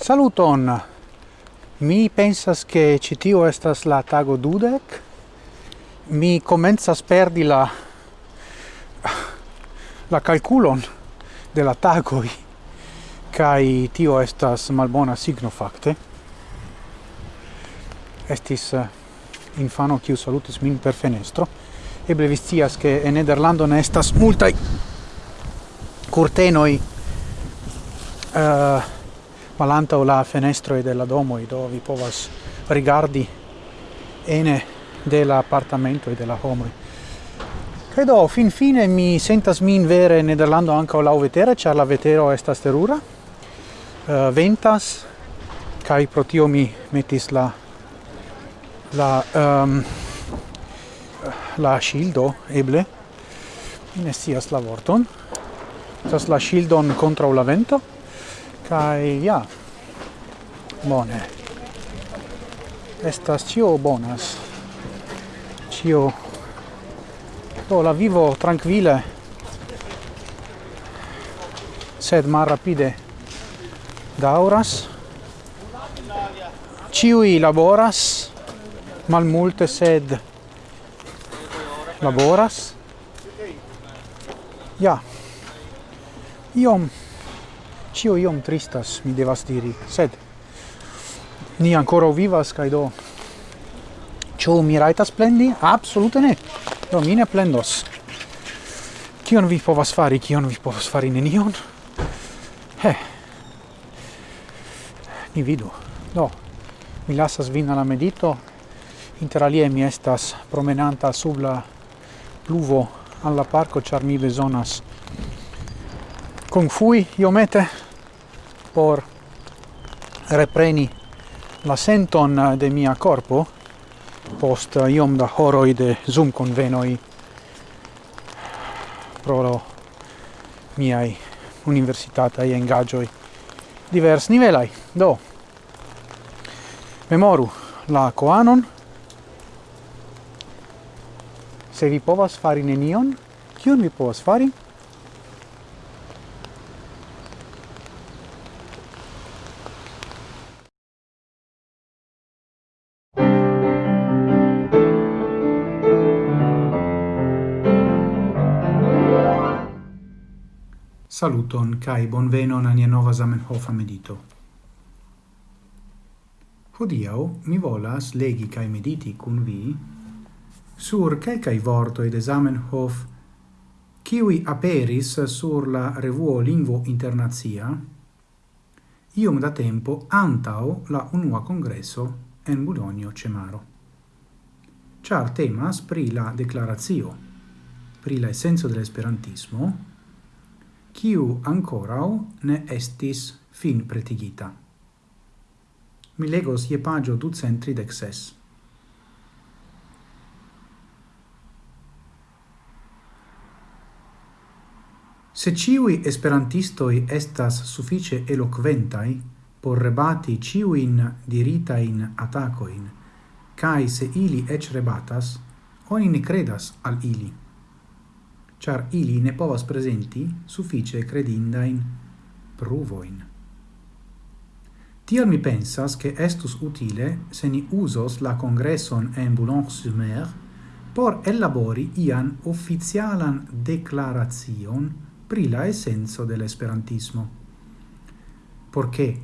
Saluton! Mi pensas che citio estas la tago dudec. Mi comenzas perdi la la calculon de la tagoi kai tio estas malbona signo fakte. Estis eh, infano kiu salutis min per fenestro. Eble vi scias che en Nederlando ne estas multaj curtenoi uh, eh, malantau la fenestroi della domo e do vi povas rigardi ene della appartamento e della home credo fin fine mi sentas min vere Nederlando anche o la vetere, ĉar la vetero esta sterura uh, eh, ventas, kai protio mi metis la la um, la shildo eble mi ne la vorton. Tas la shildon contra la vento. Kai ja. Bone. Estas cio bonas. Cio do la vivo tranquille. Sed malrapide dauras. Ciui laboras, mal multe sed laboras. Ja. Iom Cio iom tristas, mi devas diri, sed ni ancora vivas, cae do, cio mi raitas plendi? Absolute ne! Do, mi ne plendos. Cion vi povas fari, cion vi povas fari nenion? He! Ni vidu. Do, mi lasas vin alla medito, inter alie mi estas promenanta sub la pluvo alla parco, char mi besonas confui iomete, por repreni la senton de mia corpo post iom da horoi de Zoom convenoi pro lo miai e engagioi divers nivelai. Do, memoru la coanon, se vi povas fari nenion, kion vi povas fari? Saluton kai bonvenon a nia nova Zamenhof medito. Hodiau mi volas legi kai mediti cun vi sur calcai vorto de Zamenhof kiwi aperis sur la revuo Lingvo Internazia iom da tempo antao la unua congresso en Bulonio Cemaro. Char temas pri la declarazio, pri la essenzo dell'esperantismo, kiu ancorau ne estis fin pretigita. Mi legos ie pagio ducentridec dexes. Se ciui esperantistoi estas suffice eloquentai por rebati ciuin diritain atacoin, cae se ili ec rebatas, oni ne credas al ili char ili ne povas presenti suffice credindain pruvoin. Tial mi pensas che estus utile se ni usos la congresson en Boulogne-sur-Mer por elabori ian officialan declaration pri la essenzo de l'esperantismo. Porché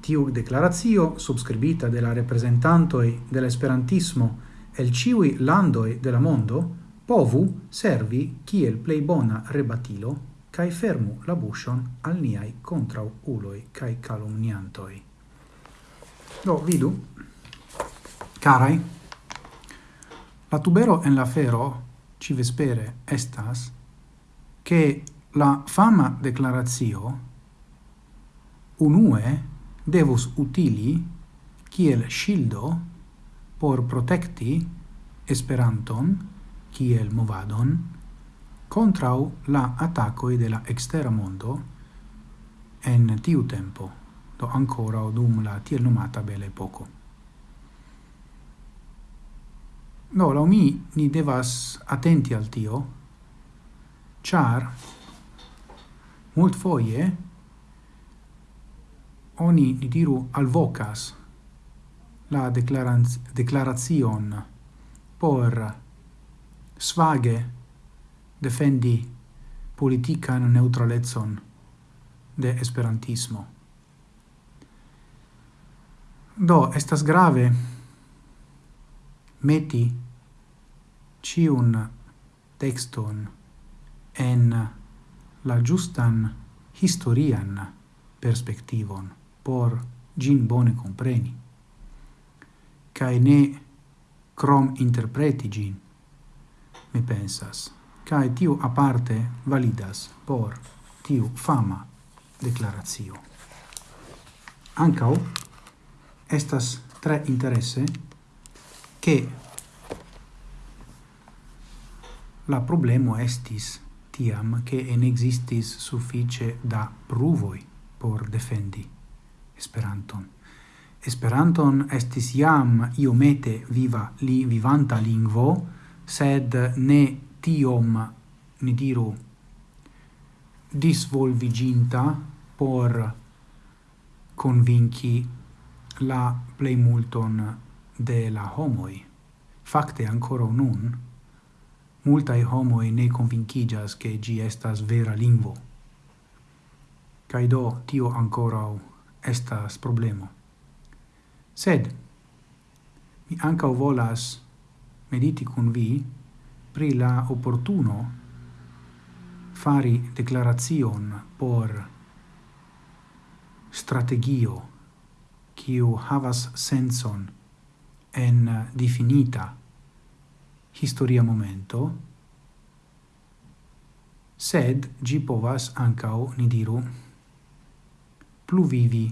tiu declaratio subscribita de la representantoi de l'esperantismo el ciui landoi de la mondo, povu servi kiel plei bona rebatilo kaj fermu la buŝon al niai contra uloi kaj calumniantoi. Do vidu, carai, la tubero en la fero civespere estas che la fama declaratio unue devus utili kiel shildo por protecti Esperanton kiel movadon contrau la attacoi de la extera mondo en tiu tempo, do ancora dum la tiel nomata bella epoco. Do, la mi, ni devas attenti al tio, char mult foie oni, ni diru, alvocas la declarazion por svage defendi politican neutralezon de esperantismo. Do, estas grave meti ciun texton en la justan historian perspectivon por gin bone compreni, cae ne crom interpreti gin mi pensas, cae tiu aparte validas por tiu fama declaratio. Ancau, estas tre interesse che la problemo estis tiam che en existis suffice da pruvoi por defendi Esperanton. Esperanton estis iam iomete viva li vivanta lingvo, sed ne tiom ni diru disvolviginta por convinci la plei multon de la homoi. Fakte ancora nun, multae homoi ne convincigas che gi estas vera lingvo. Cai do tio ancora estas problemo. Sed, mi anca volas mediti cum vi pri la opportuno fari declaration por strategio kiu havas senson en definita historia momento sed gi povas ancao ni diru pluvivi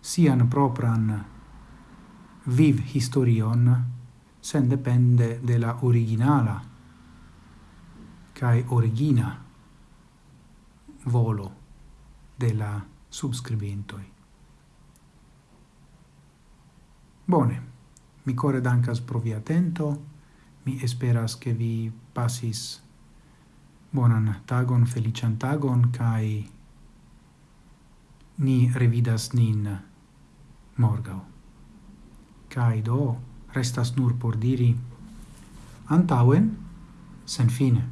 sian propran viv historion sen depende de la originala kai origina volo de la subscribentoi. Bone, mi core dancas pro vi atento, mi esperas che vi passis bonan tagon, felician tagon, kai ni revidas nin morgau. Kai do restas nur por diri antauen sen fine.